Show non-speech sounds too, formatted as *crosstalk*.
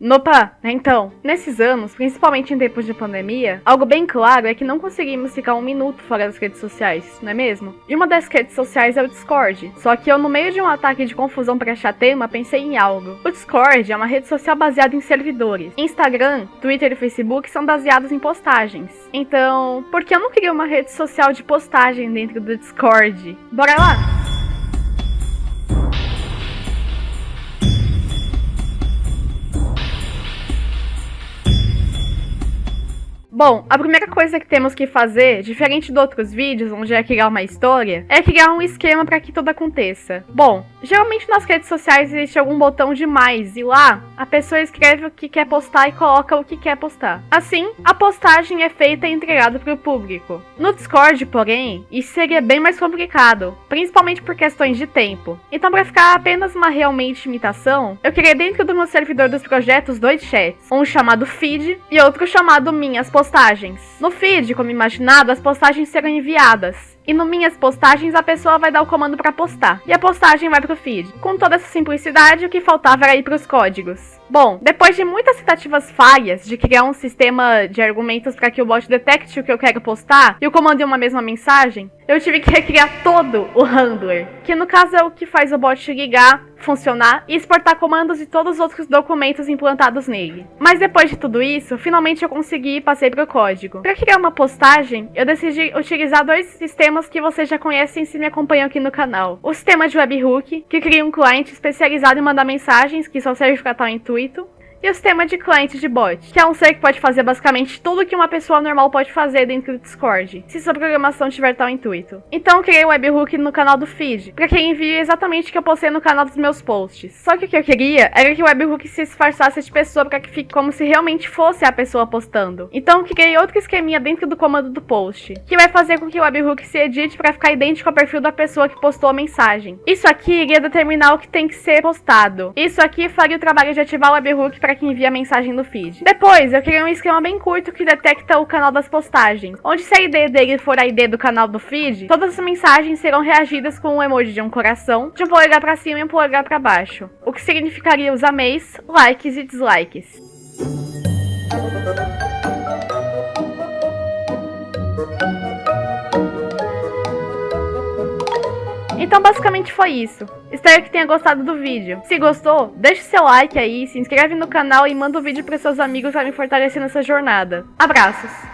Nopa, então, nesses anos, principalmente em tempos de pandemia, algo bem claro é que não conseguimos ficar um minuto fora das redes sociais, não é mesmo? E uma das redes sociais é o Discord, só que eu no meio de um ataque de confusão para achar tema pensei em algo. O Discord é uma rede social baseada em servidores. Instagram, Twitter e Facebook são baseados em postagens. Então, por que eu não queria uma rede social de postagem dentro do Discord? Bora lá! Bom, a primeira coisa que temos que fazer, diferente de outros vídeos onde é criar uma história, é criar um esquema para que tudo aconteça. Bom, geralmente nas redes sociais existe algum botão de mais e lá a pessoa escreve o que quer postar e coloca o que quer postar. Assim, a postagem é feita e entregada para o público. No Discord, porém, isso seria bem mais complicado, principalmente por questões de tempo. Então, para ficar apenas uma realmente imitação, eu criei dentro do meu servidor dos projetos dois chats, um chamado feed e outro chamado minhas postagens postagens. No feed, como imaginado, as postagens serão enviadas. E no minhas postagens a pessoa vai dar o comando para postar. E a postagem vai pro feed. Com toda essa simplicidade, o que faltava era ir pros códigos. Bom, depois de muitas tentativas falhas de criar um sistema de argumentos para que o bot detecte o que eu quero postar e o comando em uma mesma mensagem, eu tive que recriar todo o *laughs* handler, que no caso é o que faz o bot ligar, funcionar e exportar comandos e todos os outros documentos implantados nele. Mas depois de tudo isso, finalmente eu consegui e passei pro código. Para criar uma postagem, eu decidi utilizar dois sistemas que vocês já conhecem se me acompanham aqui no canal. O sistema de webhook, que cria um cliente especializado em mandar mensagens que só serve para tal intuito, e o sistema de cliente de bot, que é um ser que pode fazer basicamente tudo que uma pessoa normal pode fazer dentro do Discord, se sua programação tiver tal intuito. Então eu criei o webhook no canal do feed, para que envie exatamente o que eu postei no canal dos meus posts. Só que o que eu queria era que o webhook se disfarçasse de pessoa para que fique como se realmente fosse a pessoa postando. Então eu criei outro esqueminha dentro do comando do post, que vai fazer com que o webhook se edite para ficar idêntico ao perfil da pessoa que postou a mensagem. Isso aqui iria determinar o que tem que ser postado. Isso aqui faria o trabalho de ativar o webhook para que envia a mensagem no feed. Depois, eu criei um esquema bem curto que detecta o canal das postagens, onde se a ID dele for a ID do canal do feed, todas as mensagens serão reagidas com um emoji de um coração, de um polegar para cima e um polegar para baixo, o que significaria os ameis, likes e dislikes. Então basicamente foi isso. Espero que tenha gostado do vídeo. Se gostou, deixe seu like aí, se inscreve no canal e manda o vídeo para seus amigos para me fortalecer nessa jornada. Abraços!